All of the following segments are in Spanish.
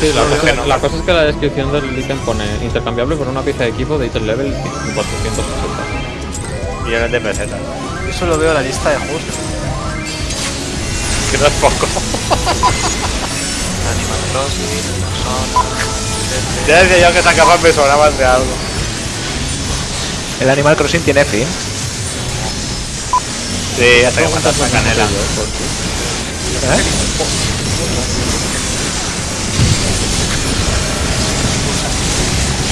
Sí, la, cosa, que no. la cosa es que la descripción del ítem pone intercambiable por una pieza de equipo de ítem level 480. Millones de pesetas. Yo solo veo la lista de juegos que no es poco. Animal Crossing, Persona. Ya decía yo que esa capa me sobraban de algo. El Animal Crossing tiene fin. Sí, hasta que matas a canela. ¿Eh?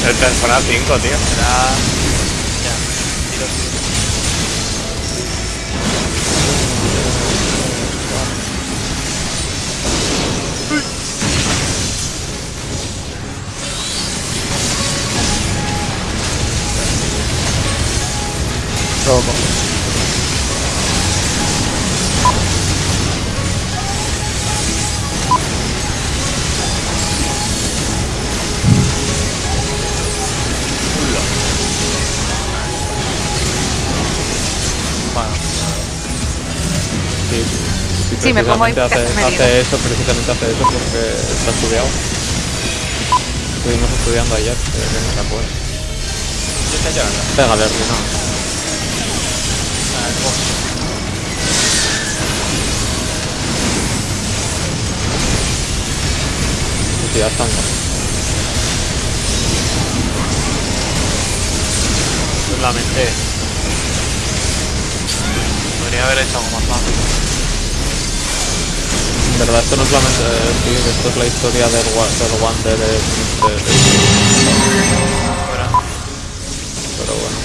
El Persona 5, tío. Será. Ya. Tiro. Robo. Sí, me pongo hace, eso, precisamente hace eso porque está estudiado. Estuvimos estudiando ayer, eh, que no se acuerda. ¿Qué está llorando? Pégale, Rino. ah, el boss. Sí, ya estamos. Pues la mente. Podría haber hecho algo más fácil. En verdad, esto no es la mente, sí, esto es la historia del, del Wander de, de- de- Fuera. Pero bueno.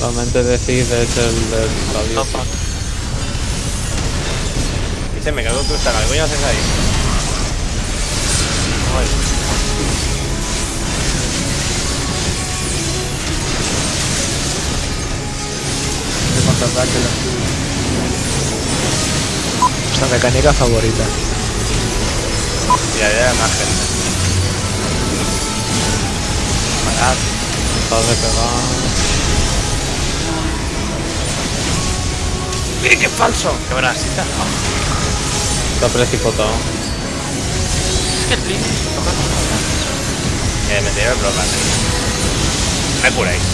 La mente de Cid es el, el la No, diosa. fuck. Dice, me cago en tu estaca. ¿Qué coño haces ahí? La Nuestra mecánica favorita. Y ahí hay más gente. Parad. Pegar. ¡Eh, qué falso! ¡Qué brasita! Está precipitado. Es que el Que me tiré el bloque. Me curáis.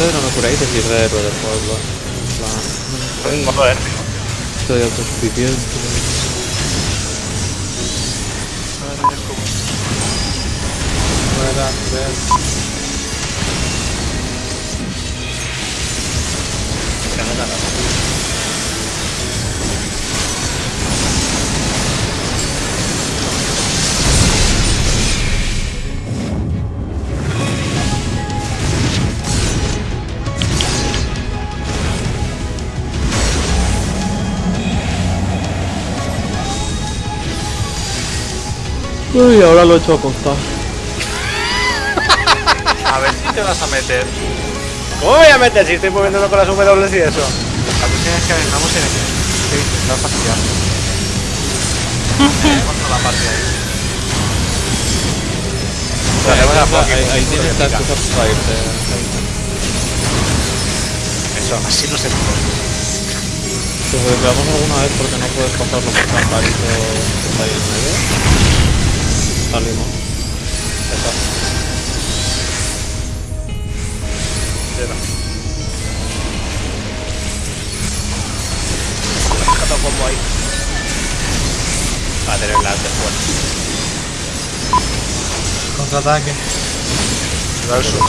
Ustedes no me curáis decir de héroe del pueblo. En plan, Un modo épico. Soy autosuficiente. Que Uy, ahora lo he hecho a constar. A ver si te vas a meter. ¿Cómo voy a meter si estoy moviéndolo con las W y eso? La cuestión es que vengamos en el. Sí, intentar fastidiar. Tenemos toda la parte ahí. Hacemos la Pokémon, Ahí, ahí tienes la pica. excusa para irte. Eso. Así no se puede. Si veamos alguna vez porque no puedes pasarlo por Camparito que está ahí en medio. Salimos. Eso. Cero. Otro combo ahí. Para tener la después. Contraataque. Versus.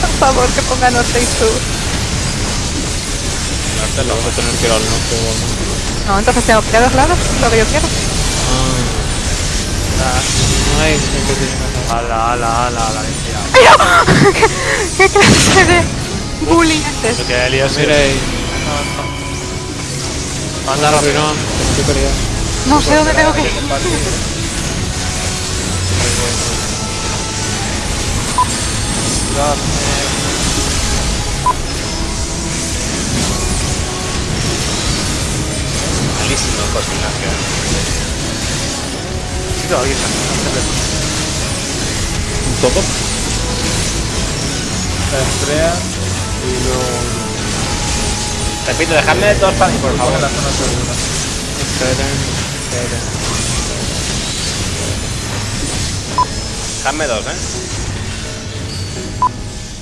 Por favor, que ponga norte y sur. Norte, lo vas a tener que ir al norte o al norte. No, entonces tengo que ir a dos lados, lo que yo quiero. Ah. Ay, sé que. Ala, ala, ala, ala. ¡Pero! ¿Qué, clase de bullying es este? Que Elías Mire, Manda anda rápido. Rinón, que no. No sé dónde tengo que ir. Malísimo en alguien de- ¿Un topo? Estrella y luego Repito, dejadme dos para mí, por en favor. la zona segura. Esperen, esperen. Dejadme dos, eh.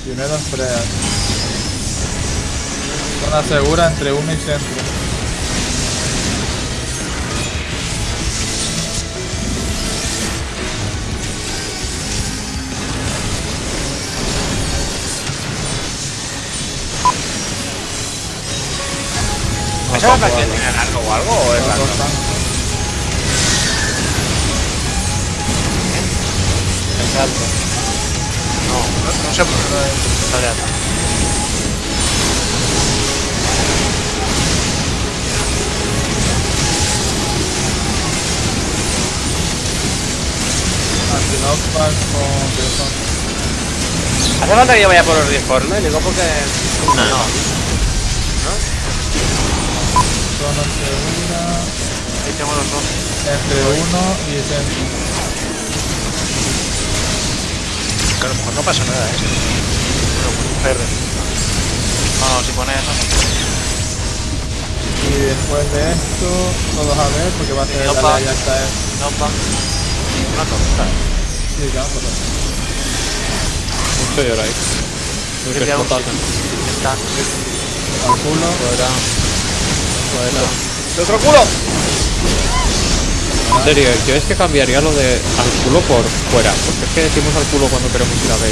Primero Estrella. Zona segura entre 1 y centro. ¿Esa es la que tiene algo o algo o es dos tanques. Exacto. No, no, no sé por qué no es- sale Bison. ¿Hace falta que yo vaya por los informes? Digo porque... No. Ahí tengo los dos. entre 1 y centro. Que a lo mejor no pasa nada, ¿eh? Pero con un CR. No, no, si pone eso no. Y después de esto, todos a ver, porque va a ser no la ya está. eh. No, pa. Una tormenta. Sí, claro, por. Mucho ahí. Muy. Está. Al culo. Fuera. Fuera. ¡Otro culo! En serio, yo es que cambiaría lo de al culo por fuera. Porque es que decimos al culo cuando queremos ir a ver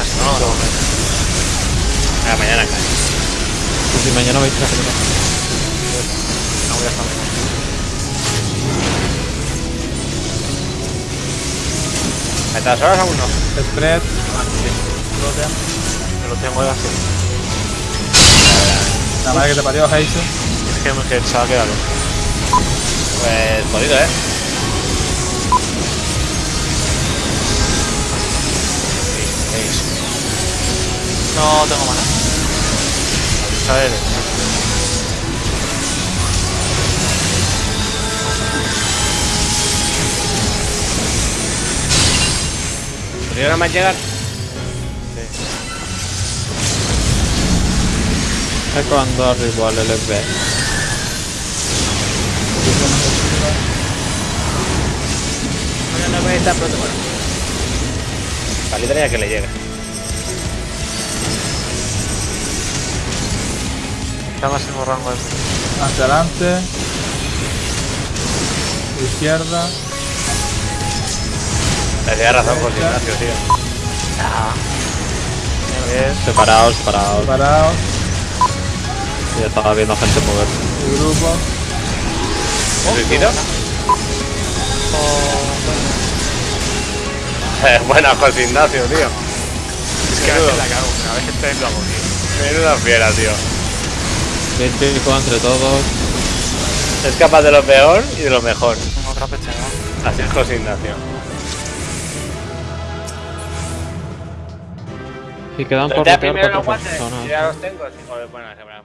No, no, no. Mañana cae. Y si mañana vais a hacer No voy a estar. ¿A estas horas aún no? Spread. Me lo tengo de hacer. La madre que te parió, Heisen. Es que me pensaba que era loco. Pues jodido, ¿eh? No tengo mana. A ver. ¿Podría nada más llegar? Es cuando arriba al LB. No, no voy a estar pronto, bueno. Vale, que le llegue. Está máximo rango de. Hacia adelante. Izquierda. Le tenía razón con Ignacio, tío. Bien. Separados, separados. Parados. Ya estaba viendo gente moverse. Y grupo. ¿Suicidio? Eh, buena José Ignacio, tío. Es que a veces la cago, a veces te lo hago, tío. Menuda fiera, tío. Científico entre todos. Es capaz de lo peor y de lo mejor. Otra pechada. Así es José Ignacio. Y quedan por rotear cuatro personas. Ya los tengo. sí, bueno, se me más.